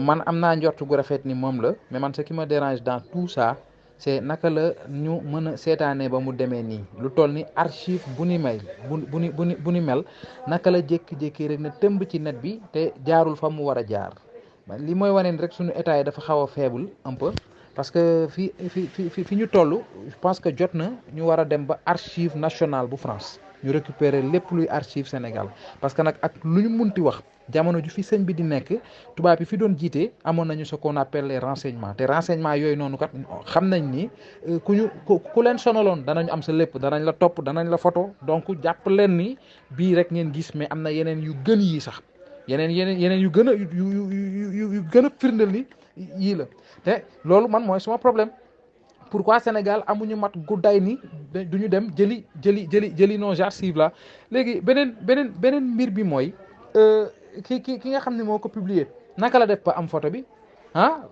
man am naa njort gu rafet ni moom la mais man ce qui me dérange dans tout ça c'est naka la ñu mën a seetaanee ba mu demee nii. Lu toll ni archive bu ni may bu bu ni bu ni bu ni mel naka la jékki-jékki rek ne tëmb ci net bi te jaarul fa mu war a jaar. Li mooy wane ni rek suñu état yi dafa xaw faible un peu parce que fi fi fi fi ñu toll je pense que jot na ñu war a dem ba archive nationale bu France ñu récupérer lépp luy archive Sénégal. Parce que jamono ju fi bi di yi fi doon ce qu'on appelle les renseignements. Te renseignements yooyu noonu kat xam nañ ni ku ñu ku leen sonaloon danañ am sa lépp danañ la topp danañ la photo. Donc jàpp leen ni bii rek ngeen gis mais am na yu gën yii sax. Yeneen yeneen yeneen yu a yu yu yu gën a ni problème pourquoi Sénégal amuñu mat guddaay ni du ñu dem jëli jëli jëli jëli nos archives là. Léegi beneen beneen beneen mbir bi mooy ki ki ki nga xam ne moo ko publier naka la def ba am photo bi? Ah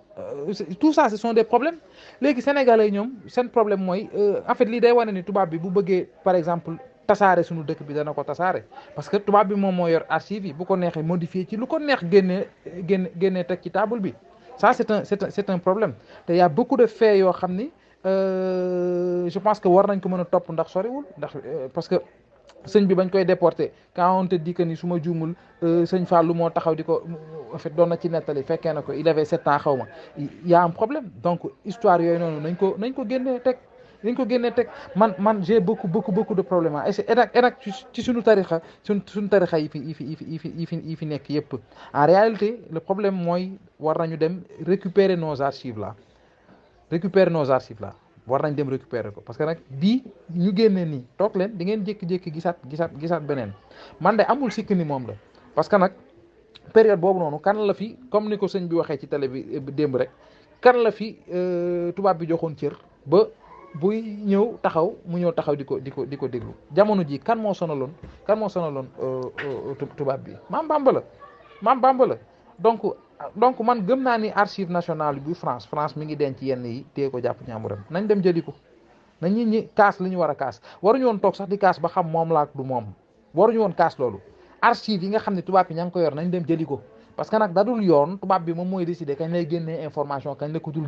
tout ça ce sont des problèmes. Léegi sénégalais ñoom seen problème mooy en fait lii day wane ni tubaab bi bu bëggee par exemple tasaare suñu dëkk bi dana ko tasaare. Parce que tubaab bi moom moo yor archive yi bu ko neexee modifier ci lu ko neex génnee génne génnee teg ci table bi. Ça c'est un c'est un c'est un problème. Te y a beaucoup de faits yoo xam ni je pense que war nañ ko mën a ndax parce que sëñ bi bañ koy déporté quand on te dit que ni su ma juumul sëñ Fallou moo taxaw di en fait doon ci il avait sept ans y a un problème. Donc histoire yooyu noonu nañ ko nañ ko man man j'ai beaucoup beaucoup beaucoup de problèmes en réalité le problème mooy war récupérer nos archives récupérer nos archives là. War nañ dem récupérer ko. Parce que nag bii ñu génnee nii toog leen di ngeen jékki-jékki gisaat gisaat gisaat beneen. Man de amul sikk ni moom la. Parce que nag période boobu noonu kan la fi comme ni ko sëñ bi waxee ci télé bi démb rek kan la fi tubaab bi joxoon cër ba buy ñëw taxaw mu ñëw taxaw di ko di ko di ko déglu. Jamono ji kan moo sonaloon kan moo sonaloon tubaab bi? Maam Bamba la. Maam Bamba la. Donc donc man gëm naa ni archive nationale bu France France mi ngi denc yenn yi téye ko jàpp ñaamuram nañ dem jëli ko. Nañ ñi ñi kaas li ñu war a kaas. Waruñu woon toog sax di kaas ba xam moom laa du moom. Waruñu woon kaas loolu. Archive yi nga xam ne tubaab bi ña ngi ko yor nañ dem jëli ko. Parce que nag dadul yoon tubaab bi moom mooy décider kañ lay génnee information kañ la ko dul